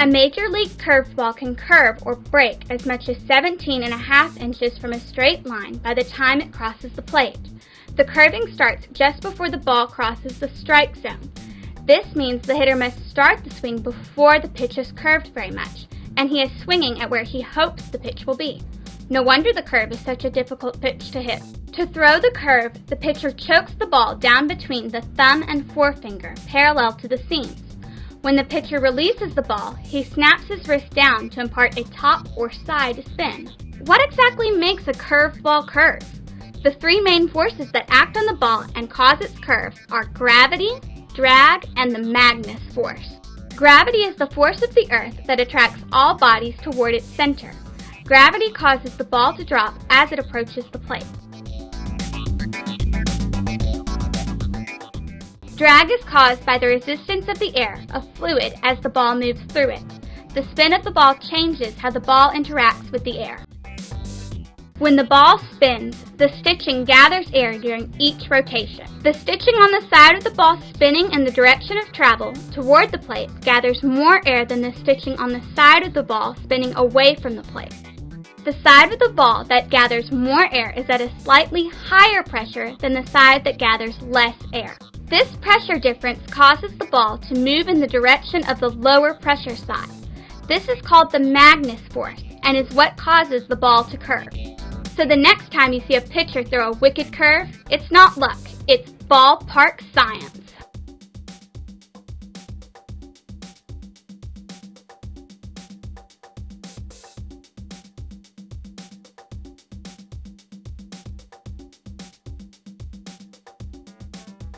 A major League curveball can curve or break as much as 17 and a half inches from a straight line by the time it crosses the plate. The curving starts just before the ball crosses the strike zone. This means the hitter must start the swing before the pitch is curved very much, and he is swinging at where he hopes the pitch will be. No wonder the curve is such a difficult pitch to hit. To throw the curve, the pitcher chokes the ball down between the thumb and forefinger, parallel to the seams. When the pitcher releases the ball, he snaps his wrist down to impart a top or side spin. What exactly makes a curved ball curve? The three main forces that act on the ball and cause its curve are gravity, drag, and the Magnus force. Gravity is the force of the Earth that attracts all bodies toward its center. Gravity causes the ball to drop as it approaches the plate. Drag is caused by the resistance of the air, a fluid, as the ball moves through it. The spin of the ball changes how the ball interacts with the air. When the ball spins, the stitching gathers air during each rotation. The stitching on the side of the ball spinning in the direction of travel toward the plate gathers more air than the stitching on the side of the ball spinning away from the plate. The side of the ball that gathers more air is at a slightly higher pressure than the side that gathers less air. This pressure difference causes the ball to move in the direction of the lower pressure side. This is called the Magnus force and is what causes the ball to curve. So the next time you see a pitcher throw a wicked curve, it's not luck, it's ballpark science.